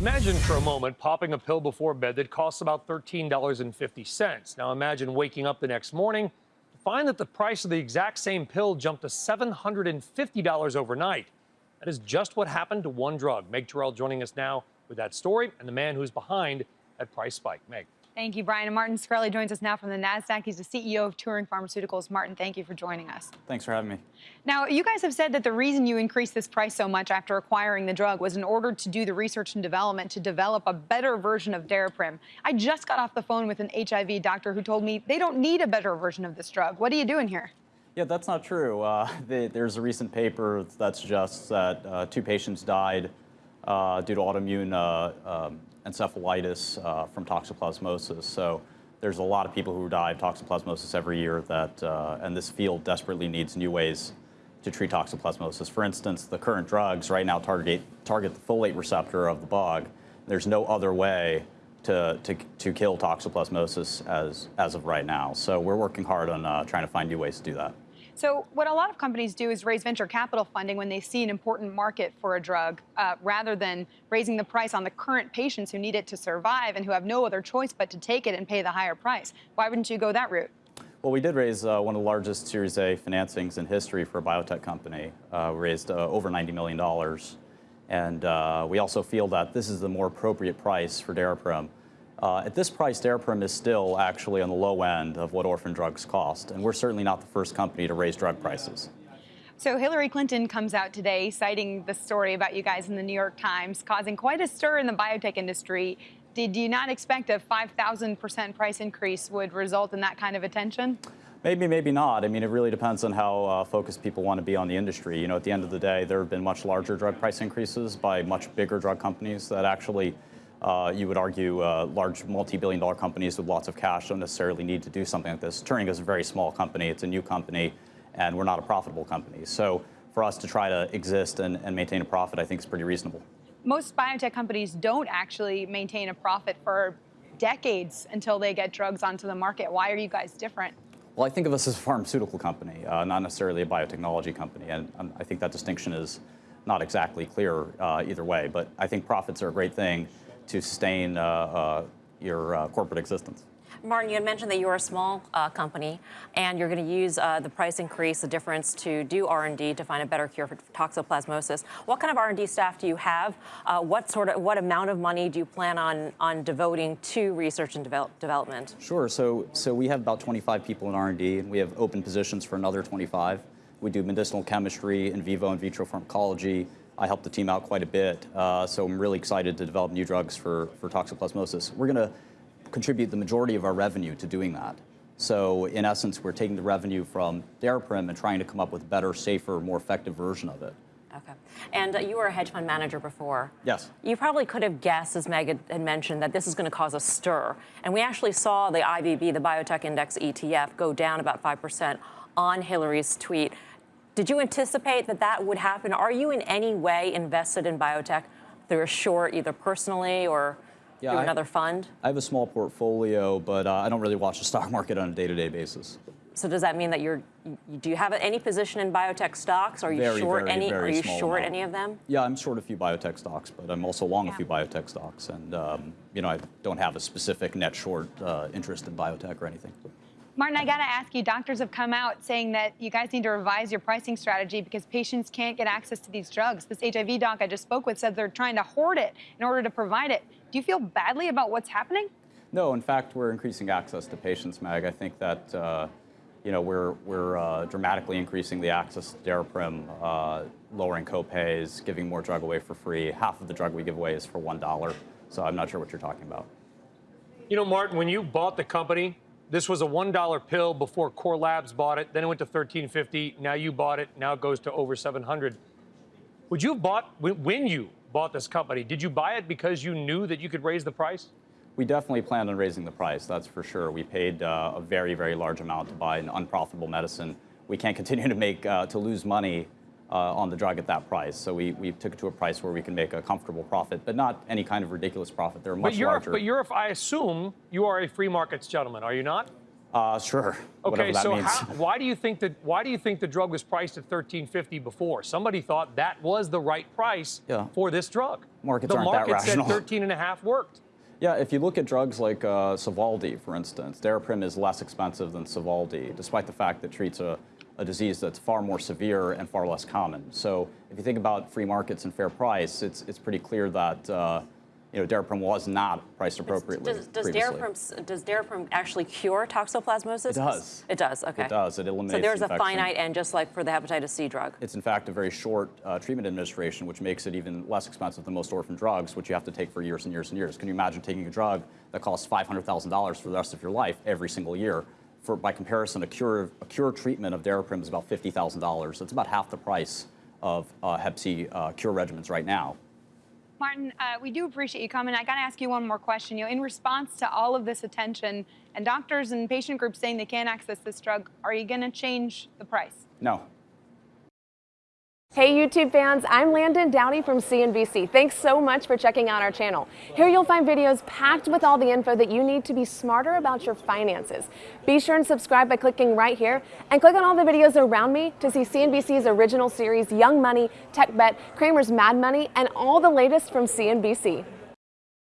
Imagine for a moment popping a pill before bed that costs about $13.50. Now imagine waking up the next morning to find that the price of the exact same pill jumped to $750 overnight. That is just what happened to one drug. Meg Tirrell joining us now with that story and the man who's behind that price spike. Meg. Thank you, Brian. And Martin Shkreli joins us now from the NASDAQ. He's the CEO of Turing Pharmaceuticals. Martin, thank you for joining us. Thanks for having me. Now, you guys have said that the reason you increased this price so much after acquiring the drug was in order to do the research and development to develop a better version of Daraprim. I just got off the phone with an HIV doctor who told me they don't need a better version of this drug. What are you doing here? Yeah, that's not true. Uh, the, there's a recent paper that suggests that uh, two patients died due to autoimmune uh, um, encephalitis uh, from toxoplasmosis. So there's a lot of people who die of toxoplasmosis every year that, uh, and this field desperately needs new ways to treat toxoplasmosis. For instance, the current drugs right now target, target the folate receptor of the bug. There's no other way to, to, to kill toxoplasmosis as, as of right now. So we're working hard on uh, trying to find new ways to do that. So what a lot of companies do is raise venture capital funding when they see an important market for a drug, uh, rather than raising the price on the current patients who need it to survive and who have no other choice but to take it and pay the higher price. Why wouldn't you go that route? Well, we did raise uh, one of the largest Series A financings in history for a biotech company. Uh, we raised uh, over $90 million. And uh, we also feel that this is the more appropriate price for Daraprim. Uh, at this price, Daraprim is still actually on the low end of what orphan drugs cost, and we're certainly not the first company to raise drug prices. So Hillary Clinton comes out today citing the story about you guys in the New York Times, causing quite a stir in the biotech industry. Did you not expect a 5,000% price increase would result in that kind of attention? Maybe, maybe not. I mean, it really depends on how uh, focused people want to be on the industry. You know, at the end of the day, there have been much larger drug price increases by much bigger drug companies that actually uh, you would argue uh, large multi-billion dollar companies with lots of cash don't necessarily need to do something like this. Turing is a very small company. It's a new company, and we're not a profitable company. So for us to try to exist and, and maintain a profit, I think is pretty reasonable. Most biotech companies don't actually maintain a profit for decades until they get drugs onto the market. Why are you guys different? Well, I think of us as a pharmaceutical company, uh, not necessarily a biotechnology company, and um, I think that distinction is not exactly clear uh, either way. But I think profits are a great thing to sustain uh, uh, your uh, corporate existence. Martin, you had mentioned that you're a small uh, company and you're going to use uh, the price increase, the difference to do R&D to find a better cure for toxoplasmosis. What kind of R&D staff do you have? Uh, what sort of what amount of money do you plan on on devoting to research and develop, development? Sure. So so we have about 25 people in R&D and we have open positions for another 25. We do medicinal chemistry, in vivo and vitro pharmacology, I helped the team out quite a bit, uh, so I'm really excited to develop new drugs for, for toxoplasmosis. We're going to contribute the majority of our revenue to doing that. So in essence, we're taking the revenue from Daraprim and trying to come up with a better, safer, more effective version of it. Okay. And uh, you were a hedge fund manager before. Yes. You probably could have guessed, as Meg had mentioned, that this is going to cause a stir. And we actually saw the IBB, the Biotech Index ETF, go down about 5% on Hillary's tweet. Did you anticipate that that would happen? Are you in any way invested in biotech through a short, either personally or yeah, through I, another fund? I have a small portfolio, but uh, I don't really watch the stock market on a day-to-day -day basis. So does that mean that you're, do you have any position in biotech stocks? Are you very, short very, any? Very are you short amount. any of them? Yeah, I'm short a few biotech stocks, but I'm also long yeah. a few biotech stocks, and um, you know I don't have a specific net short uh, interest in biotech or anything. Martin, I got to ask you, doctors have come out saying that you guys need to revise your pricing strategy because patients can't get access to these drugs. This HIV doc I just spoke with said they're trying to hoard it in order to provide it. Do you feel badly about what's happening? No, in fact, we're increasing access to patients, Meg. I think that, uh, you know, we're, we're uh, dramatically increasing the access to Daraprim, uh, lowering copays, giving more drug away for free. Half of the drug we give away is for $1, so I'm not sure what you're talking about. You know, Martin, when you bought the company, this was a $1 pill before Core Labs bought it. Then it went to 1350. Now you bought it. Now it goes to over 700. Would you have bought, when you bought this company, did you buy it because you knew that you could raise the price? We definitely planned on raising the price, that's for sure. We paid uh, a very, very large amount to buy an unprofitable medicine. We can't continue to make, uh, to lose money on the drug at that price. So we, we took it to a price where we can make a comfortable profit, but not any kind of ridiculous profit. They're much but you're, larger. But you're, I assume, you are a free markets gentleman, are you not? Uh, sure. Okay, that so how, why do you think that why do you think the drug was priced at 13.50 before? Somebody thought that was the right price Yeah. for this drug. Markets the aren't that market rational. said 13 and a half worked. Yeah, if you look at drugs like uh, Sovaldi, for instance, Daraprim is less expensive than Sovaldi, despite the fact that it treats a, a disease that's far more severe and far less common. So if you think about free markets and fair price, it's, it's pretty clear that uh, you know, Daraprim was not priced appropriately Does, does. Daraprim, does Daraprim actually cure toxoplasmosis? It does. It does, okay. It does. It eliminates So there's a finite end, just like for the hepatitis C drug. It's in fact a very short uh, treatment administration, which makes it even less expensive than most orphan drugs, which you have to take for years and years and years. Can you imagine taking a drug that costs $500,000 for the rest of your life every single year? For, by comparison, a cure, a cure treatment of Daraprim is about $50,000. It's about half the price of uh, Hep C uh, cure regimens right now. Martin, uh, we do appreciate you coming. I got to ask you one more question. You know, in response to all of this attention and doctors and patient groups saying they can't access this drug, are you going to change the price? No, Hey YouTube fans, I'm Landon Dowdy from CNBC. Thanks so much for checking out our channel. Here you'll find videos packed with all the info that you need to be smarter about your finances. Be sure and subscribe by clicking right here and click on all the videos around me to see CNBC's original series Young Money, Tech Bet, Cramer's Mad Money, and all the latest from CNBC.